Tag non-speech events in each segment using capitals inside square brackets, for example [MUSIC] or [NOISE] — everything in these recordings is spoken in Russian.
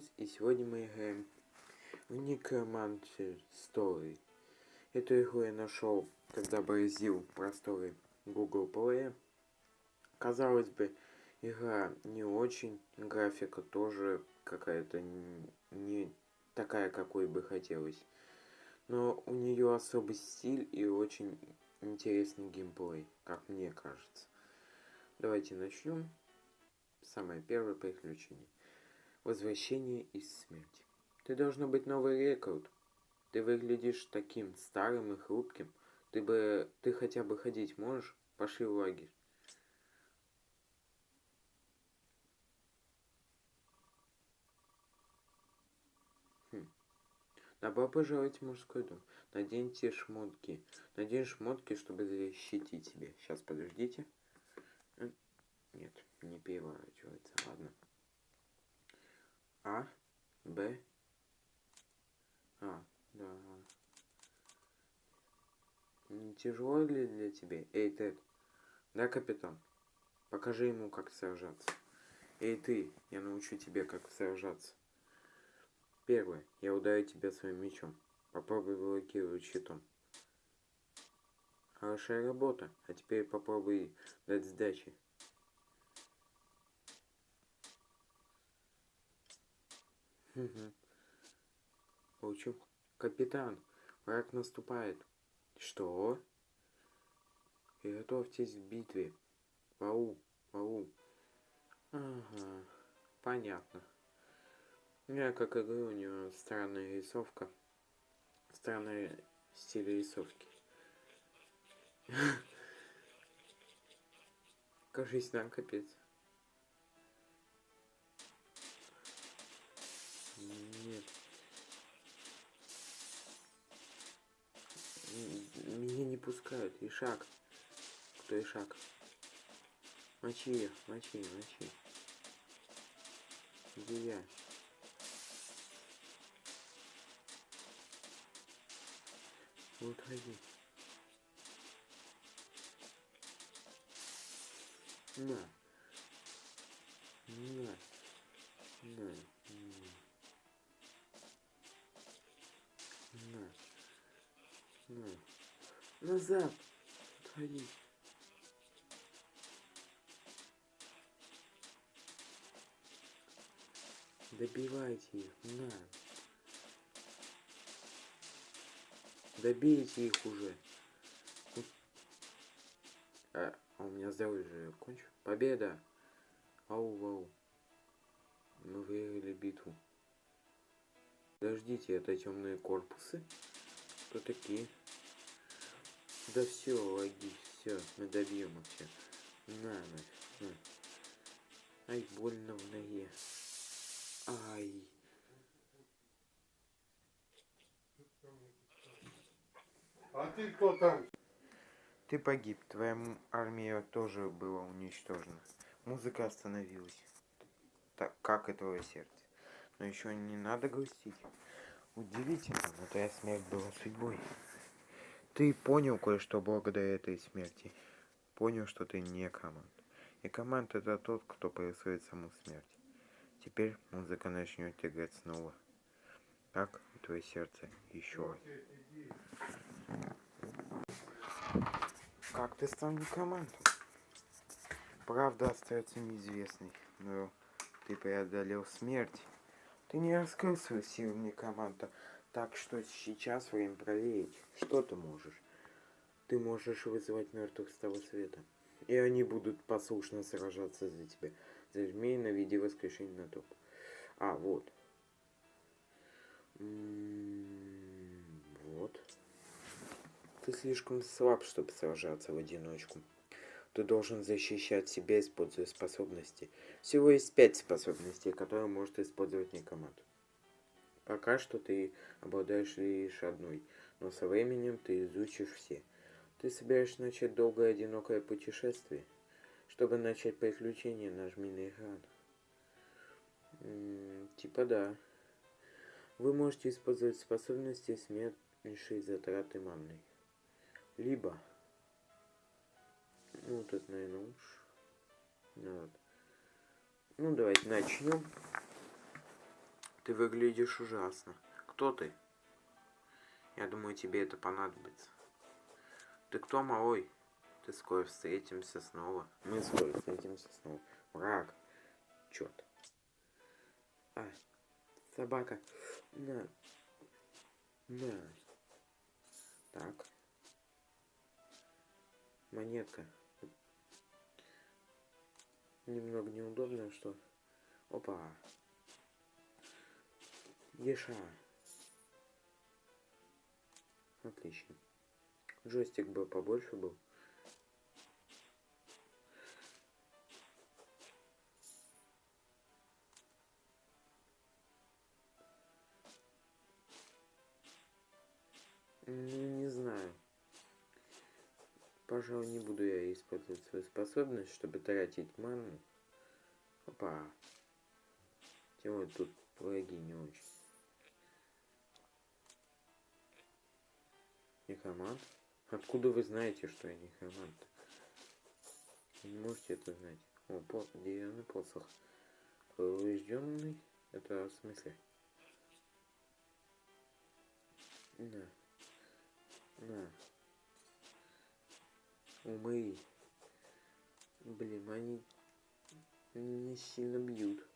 Геймс, и сегодня мы играем в Necromancer Story. Эту игру я нашел, когда бороздил просторы Google Play. Казалось бы, игра не очень, графика тоже какая-то не такая, какой бы хотелось. Но у нее особый стиль и очень интересный геймплей, как мне кажется. Давайте начнем. Самое первое приключение. Возвращение из смерти. Ты должно быть новый рекорд. Ты выглядишь таким старым и хрупким. Ты бы... Ты хотя бы ходить можешь? Пошли в лагерь. Хм. Добро пожаловать в мужской дом. Наденьте шмотки. Надень шмотки, чтобы защитить тебя. Сейчас, подождите. Нет, не переворачивается. Ладно. А, Б. А, да. Не тяжело ли для тебя? Эй, Тед. Да, капитан? Покажи ему, как сражаться. Эй, ты, я научу тебя, как сражаться. Первое. Я ударю тебя своим мечом. Попробуй блокировать щитом. Хорошая работа. А теперь попробуй дать сдачи. Угу. Получил. Капитан, враг наступает. Что? И готовьтесь к битве. Вау, вау. Ага, понятно. Я как игру, у него странная рисовка. Странный стиль рисовки. [LAUGHS] Кажись, нам капец. Меня не пускают. И шаг. Кто и шаг? Мочи ее, мочи, мочи. Где я? Вот ходи. На. На. На. На. Назад. Отходи. Добивайте их. На. Добейте их уже. А, а у меня здоровье же кончу. Победа! Ау-вау. Мы выиграли битву. Подождите, это темные корпусы? Кто такие? Да все, логи, все, мы добьем их все. На, на, на. Ай, больно в ноге. Ай. А ты кто там? Ты погиб, твоя армия тоже была уничтожена. Музыка остановилась. Так, как и твое сердце. Но еще не надо грустить. Удивительно, но твоя смерть была судьбой. Ты понял кое-что благодаря этой смерти. Понял, что ты не команд. И команд это тот, кто происходит саму смерть. Теперь музыка начнет играть снова. Так, твое сердце еще. Как ты стал некомандом? Правда остается неизвестной, но ты преодолел смерть. Ты не раскрыл свою силу некоманда, так что сейчас время проверить, что ты можешь. Ты можешь вызывать мертвых с того света. И они будут послушно сражаться за тебя. Зажми на виде воскрешения на топ. А, вот. М-м, вот. Ты слишком слаб, чтобы сражаться в одиночку. Ты должен защищать себя, используя способности. Всего есть пять способностей, которые может использовать некоманд. Пока что ты обладаешь лишь одной, но со временем ты изучишь все. Ты собираешься начать долгое одинокое путешествие? Чтобы начать приключение, нажми на экран. М типа да. Вы можете использовать способности с меньшей затраты манны. Либо... Ну, тут, наверное, уж... Ну, вот. ну давайте начнем. Ты выглядишь ужасно. Кто ты? Я думаю, тебе это понадобится. Ты кто, малой? Ты скоро встретимся снова. Мы скоро встретимся снова. Враг. Черт. А, собака. На. На. Так. Монетка. Немного неудобно, что... Опа. Еша. Отлично. Джойстик бы побольше был. Ну, не знаю. Пожалуй, не буду я использовать свою способность, чтобы тратить ману. Опа. Тем более тут враги не очень. Некромант? Откуда вы знаете, что я некромант? Вы не можете это знать. О, по деревянный посох. Поврежденный? Это в смысле? На. На. Умы. Блин, они не сильно бьют.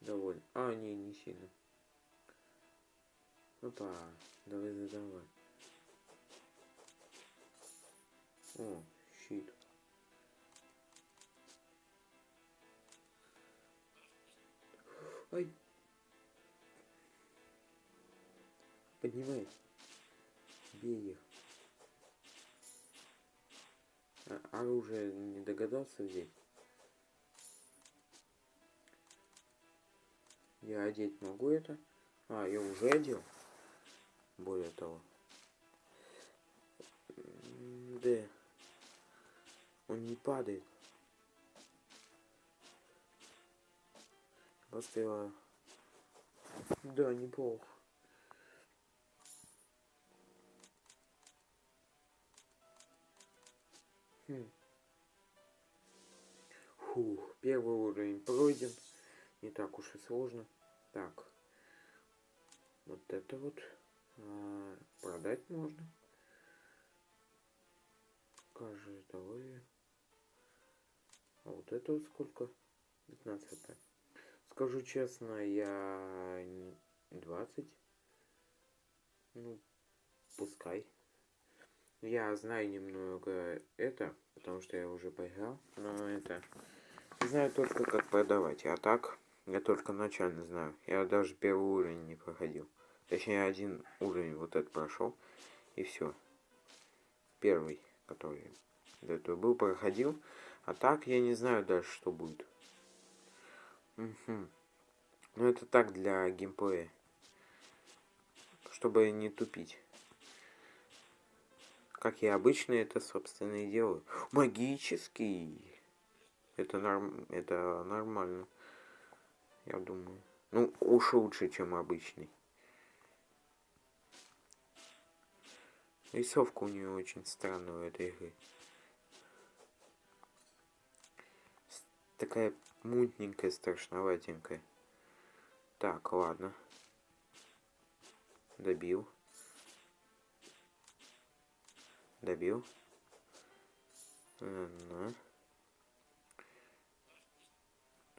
Довольно. А, не, не сильно. Опа, давай задавай. О, щит. Ай. Поднимай. Бей их. А, оружие не догадался взять? Я одеть могу это? А, я уже одел. Более того. Да. Он не падает. Поставила. Да, неплохо. Хм. Фух, первый уровень пройден. Не так уж и сложно. Так. Вот это вот а, продать можно. Каждое здоровье. А вот это вот сколько? 15 Скажу честно, я 20. Ну, пускай. Я знаю немного это, потому что я уже поиграл, но это... Знаю только, как продавать, а так я только начально знаю. Я даже первый уровень не проходил. Точнее, один уровень вот этот прошел, и все. Первый, который до этого был, проходил. А так я не знаю дальше, что будет. Угу. Ну, это так для геймплея. Чтобы не тупить. Как я обычно это, собственно, и делаю. Магический. Это, норм... это нормально. Я думаю. Ну, уж лучше, чем обычный. Рисовка у нее очень странная у этой игры. Такая мутненькая, страшноватенькая. Так, ладно. Добил. Добил. Ага.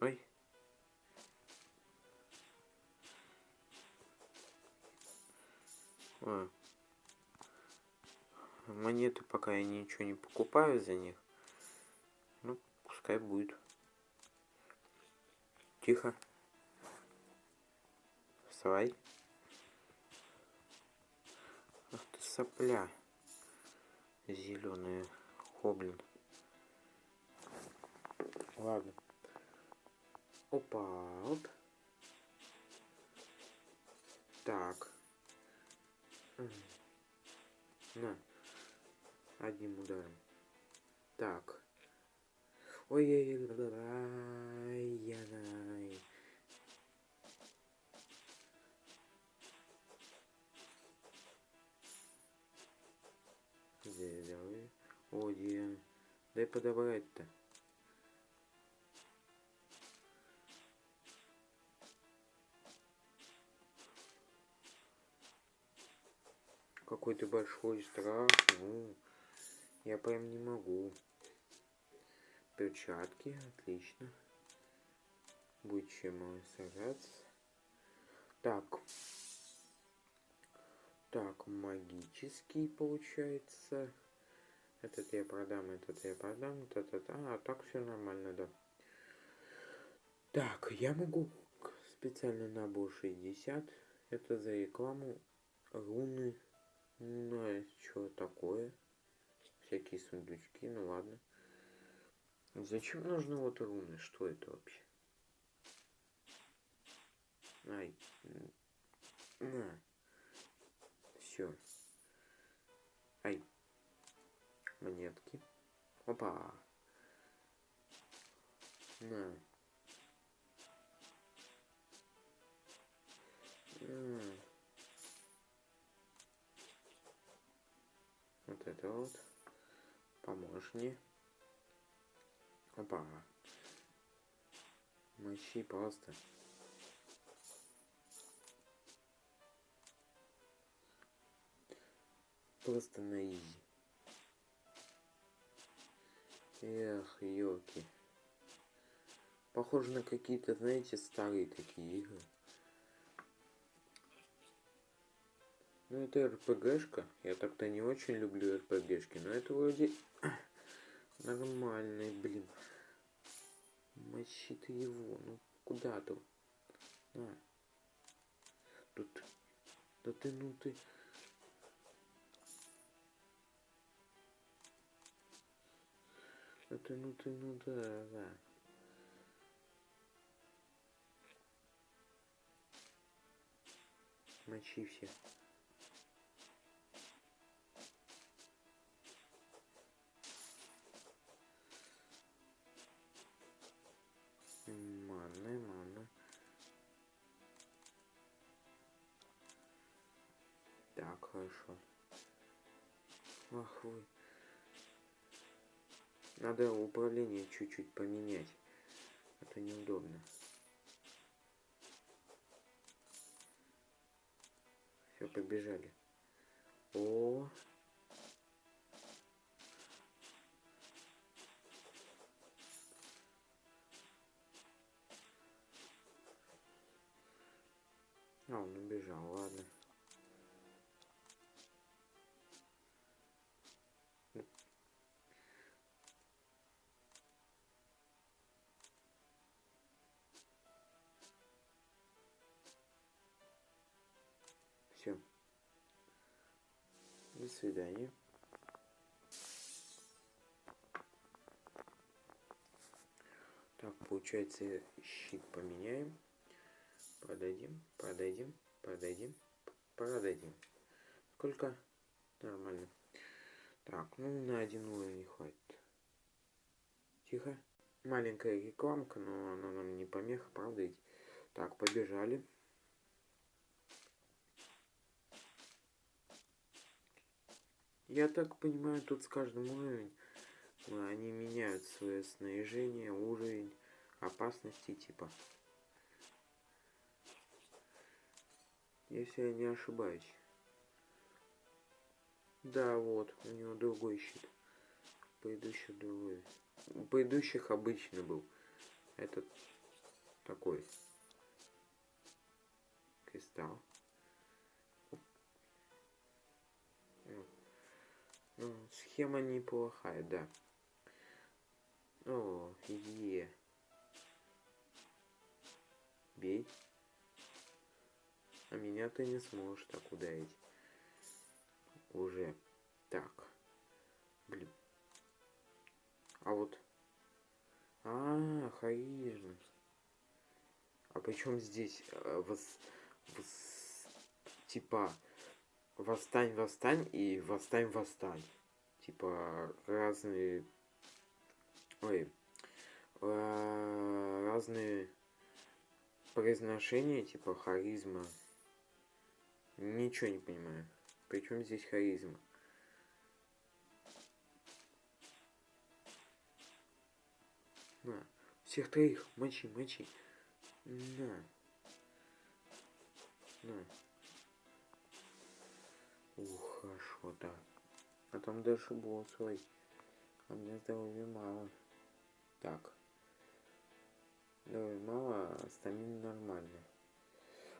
Ой. А. Монеты пока я ничего не покупаю за них. Ну, пускай будет. Тихо. Вставай. Ах ты сопля зеленая хоблин. Ладно. Опа, оп. Так. На. Одним ударом. Так ой ой ой ой Зеленый. Один. Дай подобрать-то. Какой-то большой страх. Ну, я прям не могу. Перчатки, отлично. Будет чем сажаться. Так. Так, магический получается. Этот я продам, этот я продам, этот, этот. А, так все нормально, да. Так, я могу специальный набор 60. Это за рекламу. Руны. Ну, что такое? Всякие сундучки, ну ладно. Зачем нужны вот руны? Что это вообще? Ай. На. Все. Ай. Монетки. Опа. На. Вот это вот. Поможешь мне. Опа. Мощи просто. Просто на изи. Эх, елки. Похоже на какие-то, знаете, старые такие игры. Ну, это РПГшка. Я так-то не очень люблю РПГшки, но это вроде нормальный, блин. Мочи ты его, ну куда ты? На. Тут. Да ты, ну ты. Да ты, ну ты, ну да, да. Мочи всех. Так, хорошо. Ах вы. Надо управление чуть-чуть поменять. Это неудобно. Все, побежали. О, свидания. Так, получается, щит поменяем. Продадим, продадим, продадим, продадим. Сколько? Нормально. Так, ну на один уровень не хватит. Тихо. Маленькая рекламка, но она нам не помеха, правда ведь? Так, побежали. Я так понимаю, тут с каждым уровнем э, они меняют свое снаряжение, уровень опасности типа. Если я не ошибаюсь. Да, вот, у него другой щит. У предыдущих другой. У предыдущих обычный был. Этот такой. Кристалл. Схема неплохая, да. О, е. Бей. А меня ты не сможешь так ударить. Уже. Так. Блин. А вот. А, харизма. А причем здесь э, вос, вос, типа восстань, восстань и восстань, восстань. Типа разные. Ой. э, разные произношения, типа харизма. Ничего не понимаю. Причем здесь харизма? На. Всех троих. Мочи, мочи. На. На. Вот так. А там дальше был свой. А мне здоровья мало. Так. Здоровья мало, а стамин нормально.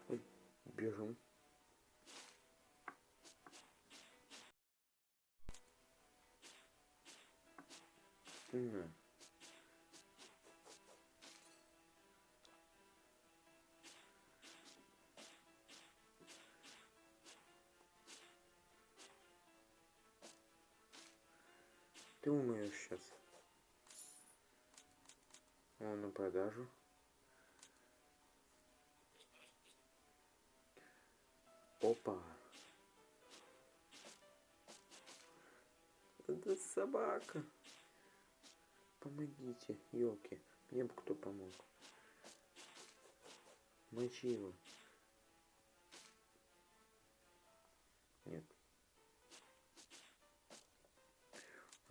Вот, бежим. На. Ты умеешь сейчас. О, на продажу. Опа. Это собака. Помогите, елки. Мне бы кто помог. Мочи его.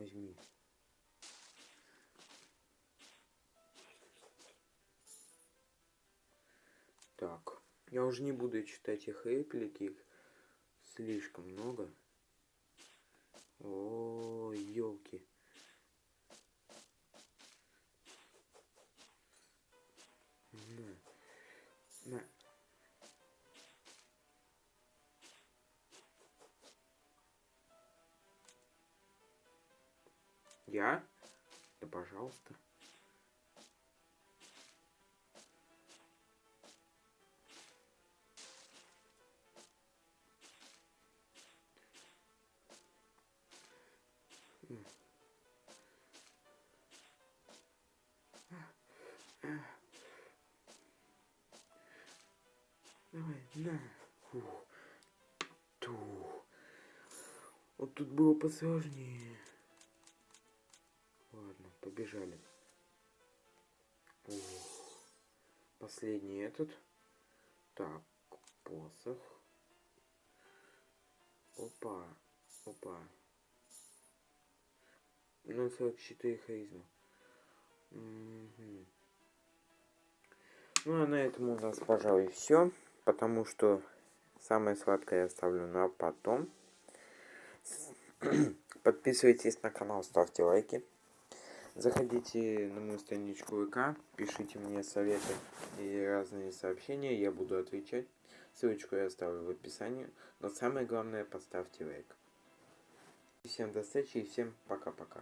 Возьми. Так. Я уже не буду читать их реплики. Их слишком много. О, елки. Я? Да пожалуйста. Давай, на. Фух. Ту. Вот тут было посложнее. Этот. Так, посох. Опа, опа. Ну, 44 харизма. Мгм. Ну, а на этом у нас, пожалуй, все. Потому что самое сладкое я оставлю на потом. [CLEARS THROAT] Подписывайтесь на канал, ставьте лайки. Заходите на мою страничку ВК, пишите мне советы и разные сообщения, я буду отвечать. Ссылочку я оставлю в описании. Но самое главное, поставьте лайк. Всем до встречи и всем пока-пока.